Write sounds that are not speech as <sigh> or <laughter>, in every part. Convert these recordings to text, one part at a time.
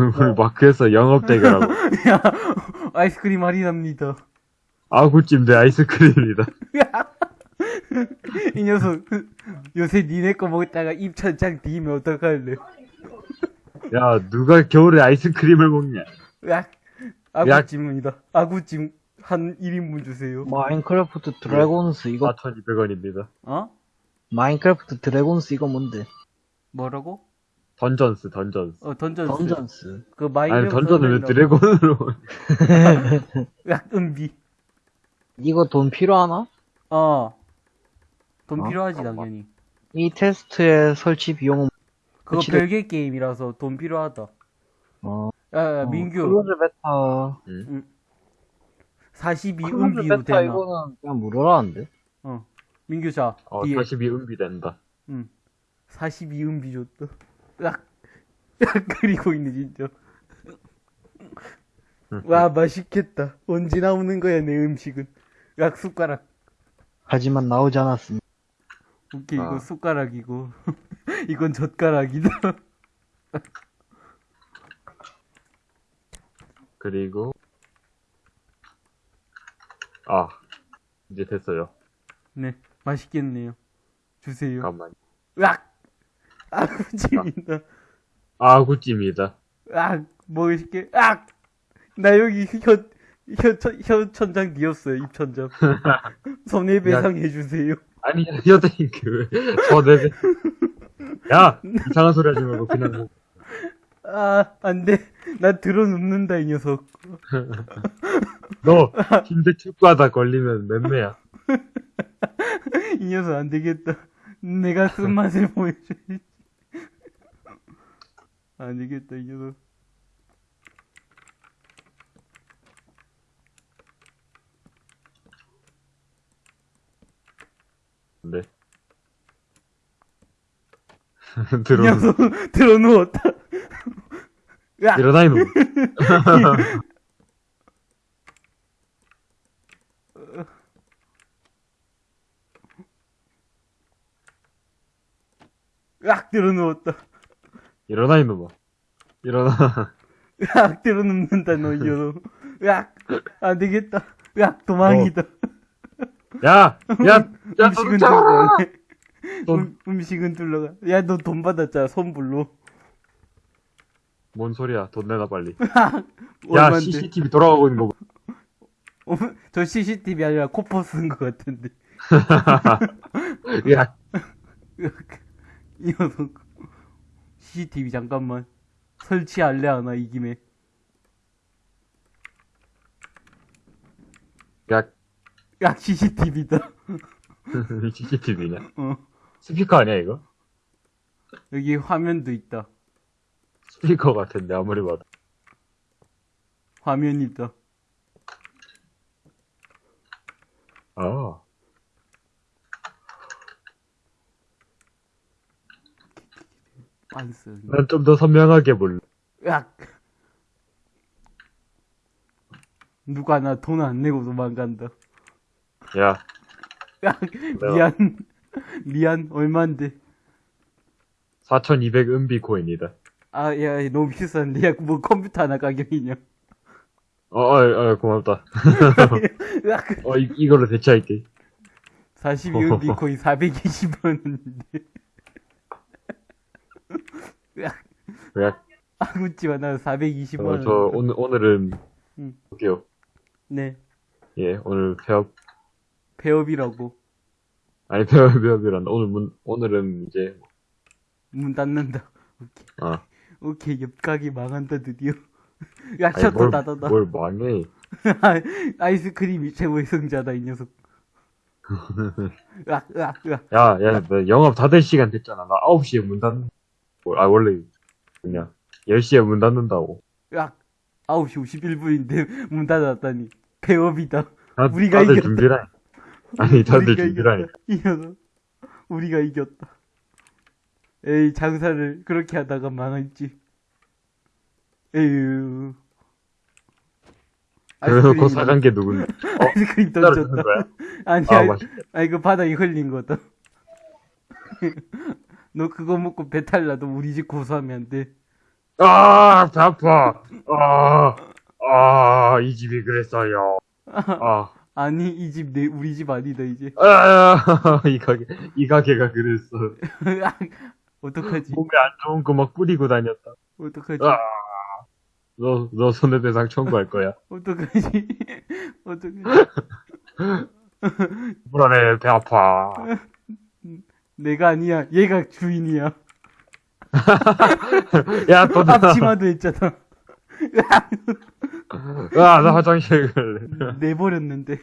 우리 마크에서 영업 대결하고. <laughs> 야, 아이스크림 할인합니다. 아구찜 대 아이스크림이다. 이 녀석, 요새 니네 거 먹다가 입천장 데면 어떡할래? 야, 누가 겨울에 아이스크림을 먹냐? 야, 아구찜입니다. 아구찜 한 1인분 주세요. Minecraft Dragons 이거 4,200원입니다. 어? Minecraft Dragons 이거 뭔데? 뭐라고? Dungeons, Dungeons. 어, Dungeons. Dungeons 그 마이너 아니, 던전을 왜 드래곤으로. <laughs> 야, 은비. 이거 돈 필요하나? 어. 돈 어? 필요하지, 당연히. 이 테스트의 설치 비용은 그거 그치를- 별개 게임이라서 돈 필요하다. 어, 야, 야 어, 민규. close beta 42 close 은비도 베타 되나? 이거는 그냥 무료라는데 어. 민규 자, 어, 뒤에. 42 은비 된다. 응. 42 은비 줬다. 야, 야, 그리고 있네, 진짜. 와, 맛있겠다. 언제 나오는 거야, 내 음식은. 야, 숟가락. 하지만 나오지 않았습니다 오케이, 이거 아. 숟가락이고. <laughs> 이건 젓가락이다. 그리고, 아, 이제 됐어요. 네, 맛있겠네요. 주세요. 잠깐만. 으악! 아구찜이다. 아구찜이다. 으악! 먹을게. 으악! 나 여기 혀, 혀, 천, 혀 천장 뒤었어요, 입천장. <laughs> 손해배상 해주세요. 아니, 여자인 그, 저내 야! 이상한 소리 하지 말고 그냥 뭐, 아, 안 돼. 나 들어 눕는다, 이 녀석. 너, 힘대 축구하다 걸리면 맴매야. <laughs> 이 녀석 안 되겠다. 내가 쓴맛을 보여줘야지. 안 되겠다, 이 녀석. 네. 이 들어, 녀석 들어 누웠다. <laughs> 야! 일어나, 이놈. <laughs> 으악! 들어 누웠다. 일어나, 이놈아. 일어나. <laughs> 으악! 들어눕는다, 너, 이 녀석. 으악! 안 되겠다. 으악! 도망이다. 야! 야! <laughs> 야, 음식은 너 둘러가. 돈. 음, 음식은 둘러가. 야, 너 돈 받았잖아, 손불로. 뭔 소리야? 돈 내놔, 빨리. <laughs> 야? CCTV 돌아가고 있는 거 봐. 어, 저 CCTV 아니라 코퍼 쓴것 같은데. 야, 이 녀석. CCTV 잠깐만. 설치할래 하나, 이 김에. 야, 야, CCTV다. CCTV냐? <laughs> 어. 스피커 아니야, 이거? 여기 화면도 있다. 스피커 같은데, 아무리 봐도. 화면이다. 아. 빤스. 난 좀 더 선명하게 볼래. 으악. 누가 나 돈 안 내고 도망간다. 야, 으악. 미안. 미안. 얼만데. 4200 은비 코인이다. 아, 야, 너무 비싼데. 야, 뭐 컴퓨터 하나 가격이냐. 어, 어, 어, 고맙다. <laughs> 으악. 어, 이, 이걸로 대체할게. 42원 비코인 420원인데. 으악. 야, 아구찌만 나 420원. 어, 저, 오늘, 오늘은, 음. 볼게요. 네. 예, 오늘 폐업, 폐업이라고. 아니, 폐업, 폐업이란다. 오늘 문, 오늘은 이제, 문 닫는다. 오케이. 아, 오케이. 옆가게 망한다, 드디어. <laughs> 야, 셔터 뭘, 닫았다. 뭘 망해. <laughs> 아이스크림이 최고의 승자다, 이 녀석. <laughs> 으악, 으악, 으악. 야, 야, 나 영업 다될 시간 됐잖아. 나 9시에 문 닫는, 아, 원래, 그냥, 10시에 문 닫는다고. 으악. 9시 51분인데 문 닫았다니. 폐업이다. 다, 우리가 이겼다. 준비라. 아니, 다들 우리가 준비라니. 이겼다. 이 녀석. 우리가 이겼다. 에이, 장사를 그렇게 하다가 망했지. 에휴. 그래놓고 아이스크림 사간 게 누군데? <laughs> 어, 아이스크림 던졌다. 아니, 아, 맛있다. 아니, 그 바닥에 흘린 거다. <laughs> 너 그거 먹고 배탈 나도 우리 집 고소하면 안 돼. 아, 배 아파. 아, 아, 이 집이 그랬어요. 아, <laughs> 아니, 이 집 내, 우리 집 아니다, 이제. 아, <laughs> 이 가게, 이 가게가 그랬어. <laughs> 어떡하지? 몸에 안 좋은 거 막 뿌리고 다녔다. 어떡하지? 아, 너, 너 손해배상 청구할 거야. 어떡하지? 어떡하지? 불안해, 배 아파. 내가 아니야. 얘가 주인이야. <laughs> 야, 또 나, 앞치마도 했잖아. 아, 나 화장실 갈래. 내버렸는데.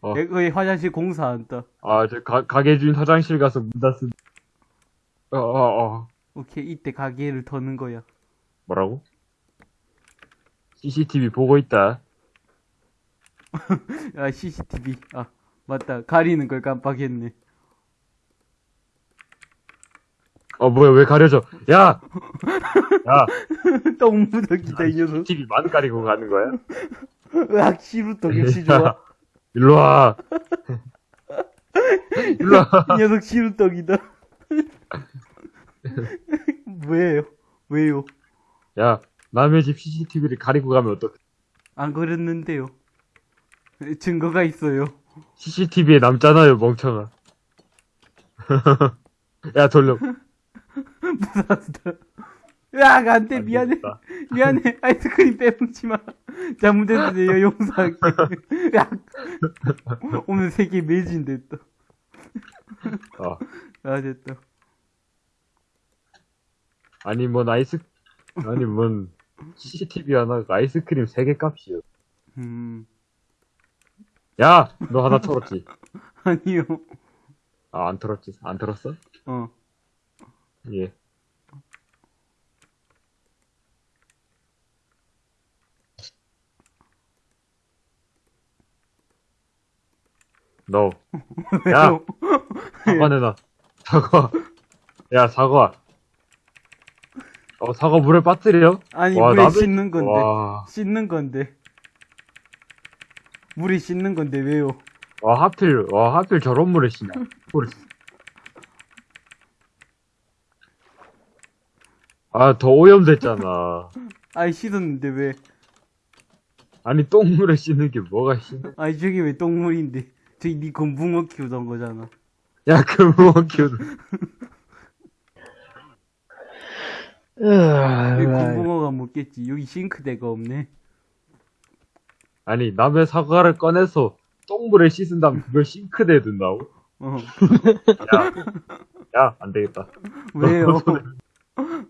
어. 내 거의 화장실 공사한다. 아, 저 가, 가게 주인 화장실 가서 문 닫습니다. 어, 어, 어. 오케이, 이때 가게를 터는 거야. 뭐라고? CCTV 보고 있다. <laughs> 아, CCTV. 아, 맞다. 가리는 걸 깜빡했네. 어, 뭐야, 왜 가려져? 야! 야, 똥 묻었기다, 이 녀석. CCTV만 가리고 가는 거야? 으악, 시루떡 역시 좋아. 일로 와. 일로 와. 이 녀석 시루떡이다. 왜요? 왜요? 야, 남의 집 CCTV를 가리고 가면 어떡해? 안 그랬는데요. 증거가 있어요. CCTV에 남잖아요, 멍청아. <laughs> 야, 돌려. 무사하다. 으악, 안 돼, 미안해. 알겠다. 미안해. <laughs> 아이스크림 빼먹지 마. 잘못했는데 용서할게. <laughs> 으악. 오늘 세계 매진 됐다. 어. 아, 됐다. 아니, 뭔 아이스, 아니, 뭔 CCTV 하나가 아이스크림 3개 값이요. 음, 야! 너 하나 털었지? <laughs> 아니요. 아, 안 털었지? 안 털었어? 어. 예. 너. <laughs> 야! 사과 내놔. 사과. 야, 사과. 어, 사과 물에 빠뜨려? 아니, 와, 물에 나도- 씻는 건데. 와. 씻는 건데. 물에 씻는 건데, 왜요? 와, 하필, 와, 하필 저런 물에 씻냐. 아, 더 오염됐잖아. 아이, 씻었는데 왜? 아니, 똥물에 씻는 게 뭐가 씻냐. 아이, 저기 왜 똥물인데? 저기 니 건붕어 키우던 거잖아. 야, 키우는. <laughs> 왜 으아, 건붕어가 먹겠지? 여기 싱크대가 없네. 아니, 남의 사과를 꺼내서 똥물에 씻은 다음 그걸 싱크대에 둔다고? 어. 야, 야, 안 되겠다. 왜요?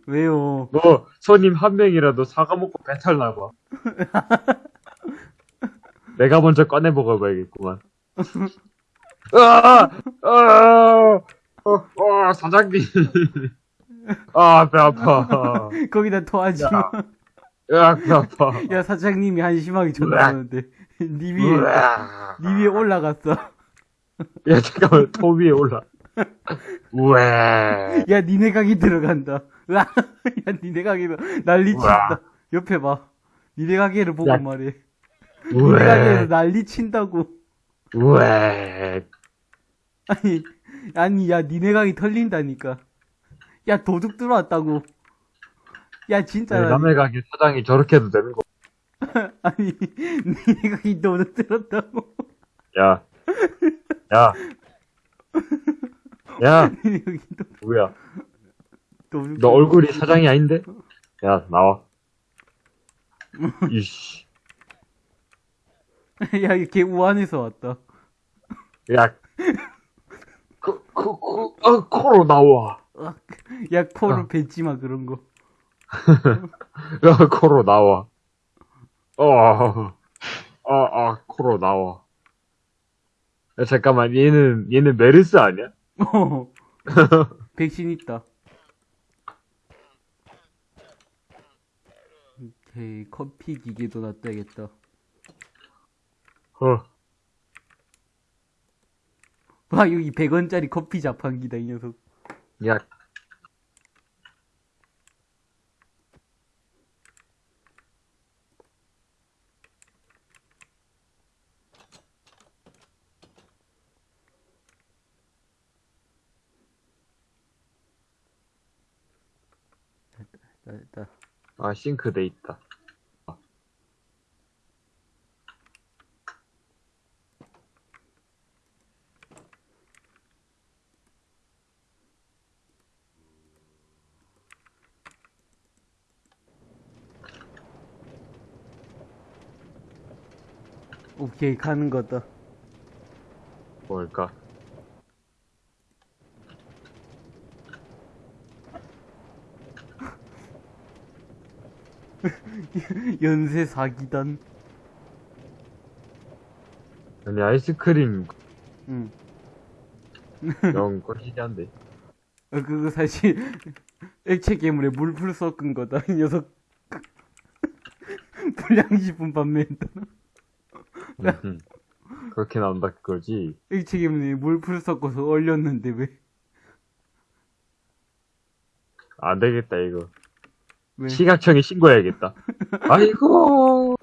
왜요? 너 손님 한 명이라도 사과 먹고 배탈 나봐. <laughs> 내가 먼저 꺼내 먹어봐야겠구만. 아, 아, 어, 어, 사장님. 아, 배 아파. 거기다 토하지 마. 야, 배 아파. 야, 사장님이 한심하게 쳐다보는데. 니 위에. 니 위에 올라갔어. 야, 잠깐만, ቶ 위에 올라. 우에. 야, 니네 가게 들어간다. 야, 니네 가게 난리 친다. 옆에 봐. 니네 가게를 보고 야. 말해. 니네 가게에서 우에. 난리 친다고. 우에. 아니, 아니, 야, 니네 가게 털린다니까. 야, 도둑 들어왔다고. 야, 진짜. 남의 가게 사장이 저렇게 해도 되는 거. <laughs> 아니, 니네 가게 도둑 들었다고. 야. 야. <laughs> 야, 누구야? 너 얼굴이 사장이 아닌데? 야, 나와. <laughs> 이씨. <laughs> 야, 걔 우한에서 왔다. 야. 그, 그, 그, 어, 코로 나와. 야, 코를 어. 뱉지 마, 그런 거. <laughs> 야, 코로 나와. 어, 어, 어, 코로 나와. 야, 잠깐만, 얘는, 얘는 메르스 아니야? 어. <laughs> 백신 있다. 오케이, 커피 기계도 놔둬야겠다. 어. 와, 여기 100원짜리 커피 자판기다, 이 녀석. 야. 아, 싱크대 있다. 오케이, 가는 거다. 뭘까? <laughs> 연쇄 사기단. 아니, 아이스크림 응. <laughs> 영 거시기한데. 어, 그거 사실 <laughs> 액체 괴물에 물풀 섞은 거다. 이 녀석. 불량식품 판매했다. 음, 그렇게 나온다 그거지. 액체 괴물에 물풀 섞어서 얼렸는데 왜? 안 되겠다, 이거. 왜? 시각청에 신고해야겠다. <laughs> 아이고.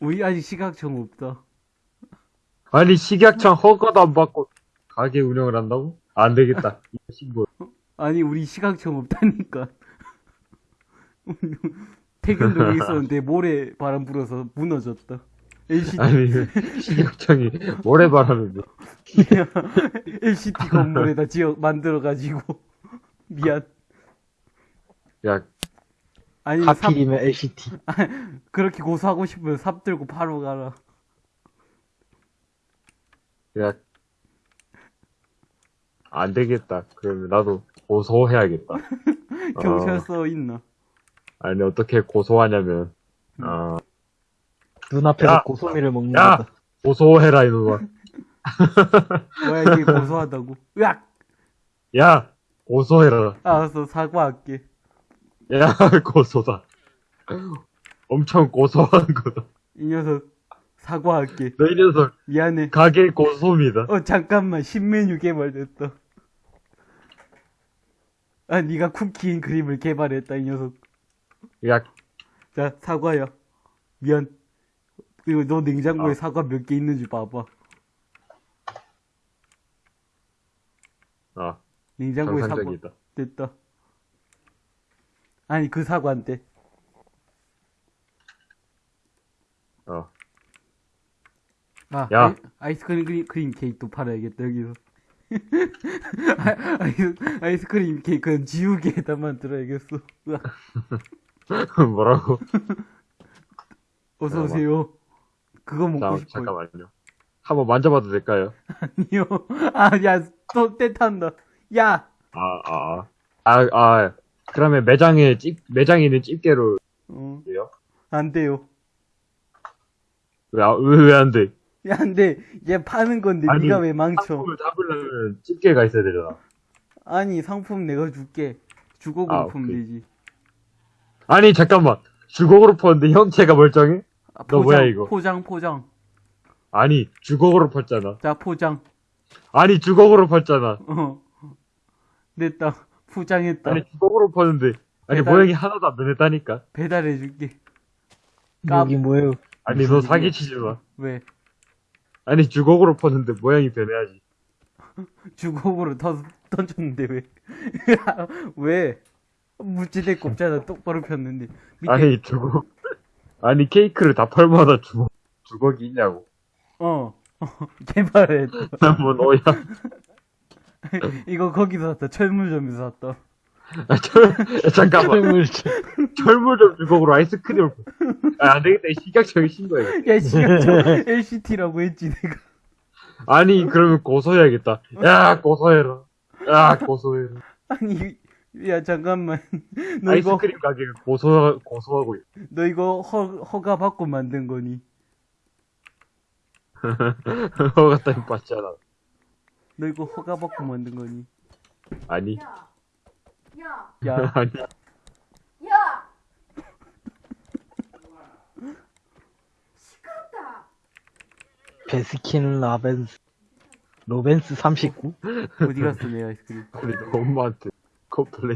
우리 아직 시각청 없다. 아니, 식약청 허가도 안 받고 가게 운영을 한다고? 안 되겠다. 이거 신고. 아니 우리 시각청 없다니까. <laughs> 태균동에 있었는데 모래 바람 불어서 무너졌다. LCD, 아니, 식약청이 모래바람에 뭐. <laughs> LCD 건물에다 지어 만들어가지고 <laughs> 미안. 야, 아니 삽, 하필이면 LCT. 그렇게 고소하고 싶으면 삽 들고 바로 가라. 야. 안 되겠다. 그러면 나도 고소해야겠다. <laughs> 경찰서 있나? 아니, 어떻게 고소하냐면, 어, 눈앞에서 야! 고소미를 먹는 야! 거다. 고소해라, 이놈아. <laughs> 뭐야 이게 고소하다고? 으악! 야! 고소해라. 알았어 사과할게. 야, <laughs> 고소다. 엄청 고소한 거다. 이 녀석 사과할게. 너 이 녀석, 미안해. 가게 고소입니다. 어 잠깐만 신메뉴 개발됐다. 아 네가 쿠키인 그림을 개발했다 이 녀석. 야, 자 사과야. 미안. 그리고 너 냉장고에 아. 사과 몇 개 있는지 봐봐. 아, 냉장고에 사과 정상적이다. 됐다. 아니 그 사과인데. 어. 아, 야. 아이, 아이 스크림 크림, 케이크도 팔아야겠다 여기서. 아, <laughs> 아이스, 아이스크림 케이크는 지우개에다만 들어야겠어. <laughs> 뭐라고? <laughs> 어서 야, 오세요. 그거 먹고 자, 싶어요. 잠깐만요. 한번 만져봐도 될까요? 아니요. <laughs> 아, 야, 또 떼탄다. 야! 아, 아, 아. 아, 아. 그러면 매장에 집, 매장에 있는 집게로 어? 안 돼요. 왜, 아, 왜, 왜 안 돼? 야, 안 돼. 얘 파는 건데 아니, 네가 왜 망쳐? 상품을 잡으려면 집게가 있어야 되잖아. 아니, 상품 내가 줄게. 주거금 아. 되지. 아니, 잠깐만. 주걱으로 퍼는데 형체가 멀쩡해? 아, 너 뭐야, 이거? 포장, 포장. 아니, 주걱으로 폈잖아. 자, 포장. 아니, 주걱으로 폈잖아. 어. 됐다. 포장했다. 아니, 주걱으로 퍼는데. 아니, 배달- 모양이 하나도 안 변했다니까. 배달해줄게. 깜- 여기 뭐예요? 아니, 너 사기치지 마. 왜? 아니, 주걱으로 퍼는데 모양이 변해야지. <laughs> 주걱으로 던, 던졌는데 왜? <laughs> 왜? 무지대 꼽잖아. 똑바로 폈는데. 밑에, 아니, 주걱. 아니, 케이크를 다 펄마다 주걱, 주걱이 있냐고. 어. <laughs> 개발했다. 뭐, 너야. <laughs> 이거 거기서 샀다. 철물점에서 샀다. 아, 철, 야, 잠깐만. 철물점. 철물점 주걱으로 아이스크림을. 퍼. 아, 안 되겠다. 이 식약청에 신고해. 야, 저 <laughs> LCT라고 했지, 내가. 아니, 그러면 고소해야겠다. 야, 고소해라. 야, 고소해라. 아니, 야, 잠깐만. <laughs> 너 이거, 아이스크림 가게가 고소, 고소하고 있어. 너 이거 허, 허가 받고 만든 거니? <laughs> 허가 따윈 받잖아. 너 이거 허가 받고 만든 거니? 아니, 야, 야, 야, <laughs> 아니. 야! 시끄럽다. Baskin Robbins. Robbins 39? 어디 갔어, 내 아이스크림? 너 엄마한테 complain